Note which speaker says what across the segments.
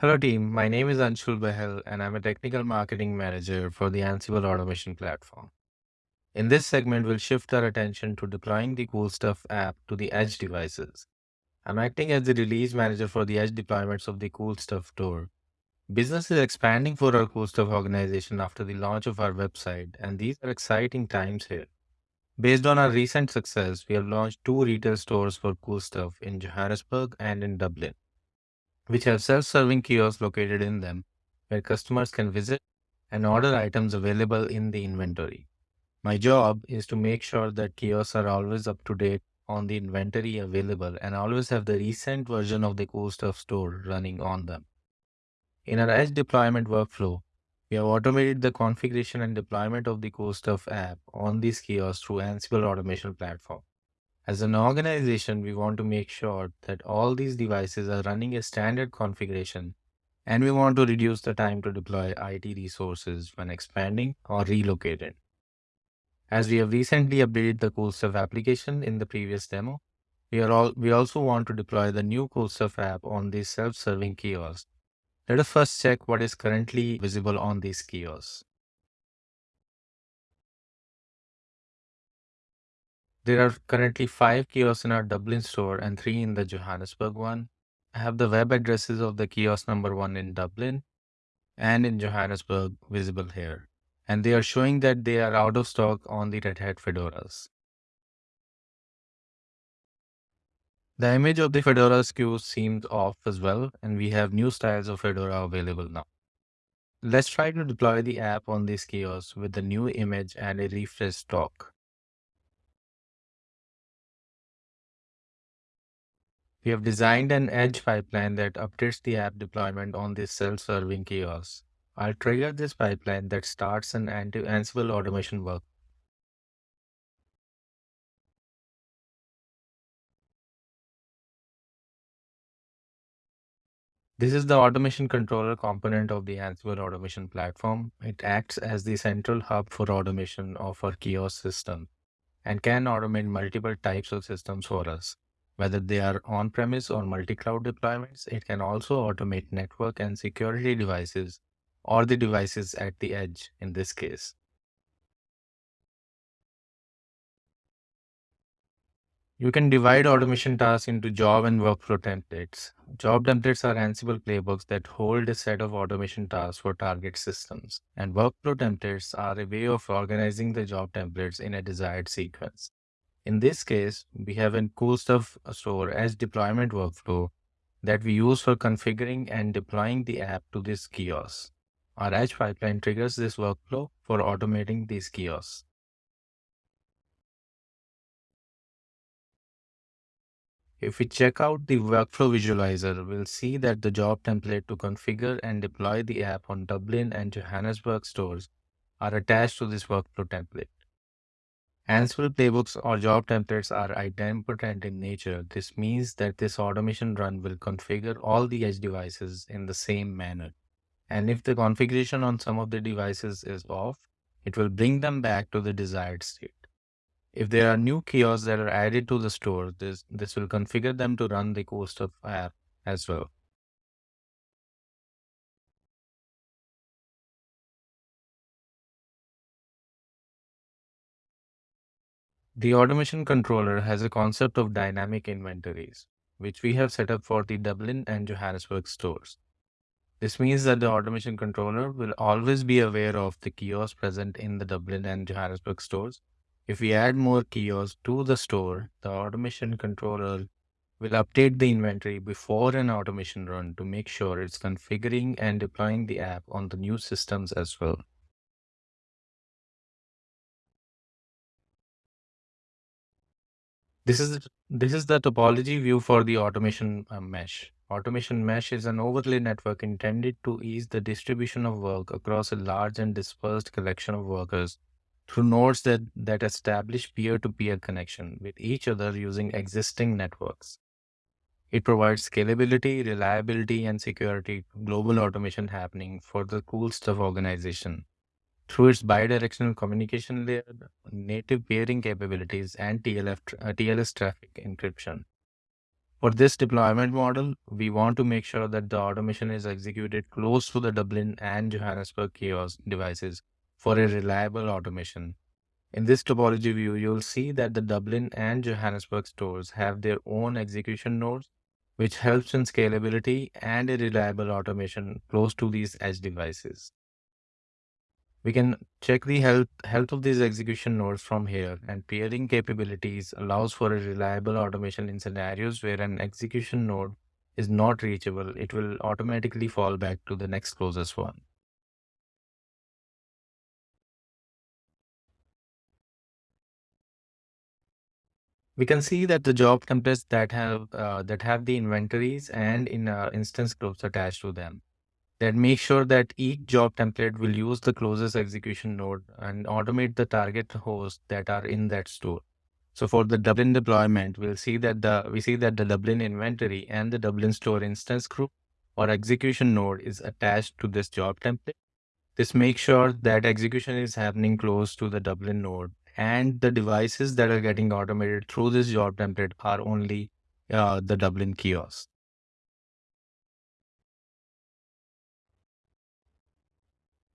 Speaker 1: Hello team, my name is Anshul Behl and I'm a technical marketing manager for the Ansible automation platform. In this segment, we'll shift our attention to deploying the Cool Stuff app to the edge devices. I'm acting as the release manager for the edge deployments of the Cool Stuff store. Business is expanding for our Cool Stuff organization after the launch of our website, and these are exciting times here. Based on our recent success, we have launched two retail stores for Cool Stuff in Johannesburg and in Dublin which have self-serving kiosks located in them where customers can visit and order items available in the inventory. My job is to make sure that kiosks are always up to date on the inventory available and always have the recent version of the cool stuff store running on them. In our edge deployment workflow, we have automated the configuration and deployment of the cool stuff app on these kiosks through Ansible automation platform. As an organization, we want to make sure that all these devices are running a standard configuration and we want to reduce the time to deploy IT resources when expanding or relocated. As we have recently updated the Cool Stuff application in the previous demo, we, are all, we also want to deploy the new Cool Stuff app on these self-serving kiosks. Let us first check what is currently visible on these kiosks. There are currently five kiosks in our Dublin store and three in the Johannesburg one. I have the web addresses of the kiosk number one in Dublin and in Johannesburg visible here. And they are showing that they are out of stock on the Red Hat Fedoras. The image of the Fedora SKU seems off as well, and we have new styles of Fedora available now. Let's try to deploy the app on this kiosk with the new image and a refresh stock. We have designed an edge pipeline that updates the app deployment on this self-serving kiosk. I'll trigger this pipeline that starts an Ansible automation work. This is the automation controller component of the Ansible automation platform. It acts as the central hub for automation of our kiosk system and can automate multiple types of systems for us. Whether they are on-premise or multi-cloud deployments, it can also automate network and security devices or the devices at the edge in this case. You can divide automation tasks into job and workflow templates. Job templates are Ansible playbooks that hold a set of automation tasks for target systems. And workflow templates are a way of organizing the job templates in a desired sequence. In this case, we have a cool stuff store edge deployment workflow that we use for configuring and deploying the app to this kiosk. Our edge pipeline triggers this workflow for automating these kiosks. If we check out the workflow visualizer, we'll see that the job template to configure and deploy the app on Dublin and Johannesburg stores are attached to this workflow template. Ansible playbooks or job templates are idempotent in nature. This means that this automation run will configure all the edge devices in the same manner. And if the configuration on some of the devices is off, it will bring them back to the desired state. If there are new kiosks that are added to the store, this, this will configure them to run the Cool Stuff app as well. The automation controller has a concept of dynamic inventories, which we have set up for the Dublin and Johannesburg stores. This means that the automation controller will always be aware of the kiosks present in the Dublin and Johannesburg stores. If we add more kiosks to the store, the automation controller will update the inventory before an automation run to make sure it's configuring and deploying the app on the new systems as well. This is, this is the topology view for the automation uh, mesh. Automation mesh is an overlay network intended to ease the distribution of work across a large and dispersed collection of workers through nodes that, that establish peer-to-peer -peer connection with each other using existing networks. It provides scalability, reliability, and security global automation happening for the cool stuff organization through its bidirectional communication layer, native peering capabilities, and TLF, uh, TLS traffic encryption. For this deployment model, we want to make sure that the automation is executed close to the Dublin and Johannesburg chaos devices for a reliable automation. In this topology view, you'll see that the Dublin and Johannesburg stores have their own execution nodes, which helps in scalability and a reliable automation close to these edge devices. We can check the health, health of these execution nodes from here and peering capabilities allows for a reliable automation in scenarios where an execution node is not reachable. It will automatically fall back to the next closest one. We can see that the job templates that have uh, that have the inventories and in uh, instance groups attached to them that make sure that each job template will use the closest execution node and automate the target hosts that are in that store. So for the Dublin deployment, we'll see that the we see that the Dublin inventory and the Dublin store instance group or execution node is attached to this job template. This makes sure that execution is happening close to the Dublin node and the devices that are getting automated through this job template are only uh, the Dublin kiosk.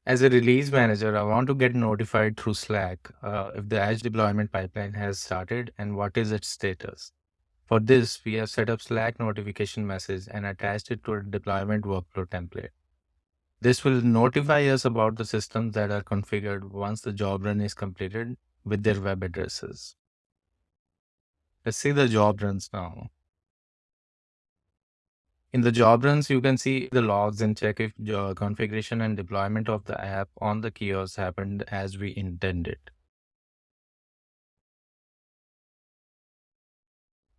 Speaker 1: As a release manager, I want to get notified through Slack uh, if the Edge deployment pipeline has started and what is its status. For this, we have set up Slack notification message and attached it to a deployment workflow template. This will notify us about the systems that are configured once the job run is completed with their web addresses. Let's see the job runs now. In the job runs, you can see the logs and check if the configuration and deployment of the app on the kiosk happened as we intended.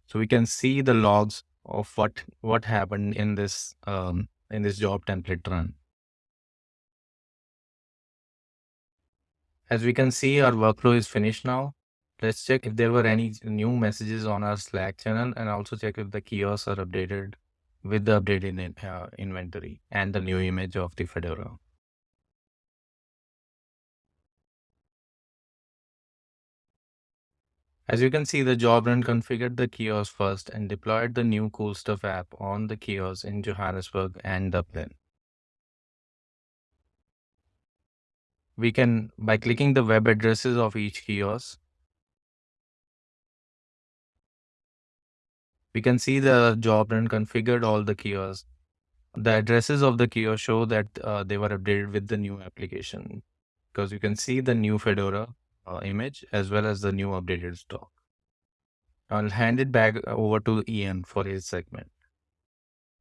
Speaker 1: So we can see the logs of what what happened in this um, in this job template run. As we can see, our workflow is finished now. Let's check if there were any new messages on our Slack channel and also check if the kiosks are updated with the updated uh, inventory and the new image of the Fedora. As you can see, the job run configured the kiosk first and deployed the new Cool Stuff app on the kiosk in Johannesburg and Dublin. We can, by clicking the web addresses of each kiosk, we can see the job run configured all the kiosks. The addresses of the kiosk show that uh, they were updated with the new application because you can see the new Fedora uh, image as well as the new updated stock. I'll hand it back over to Ian for his segment.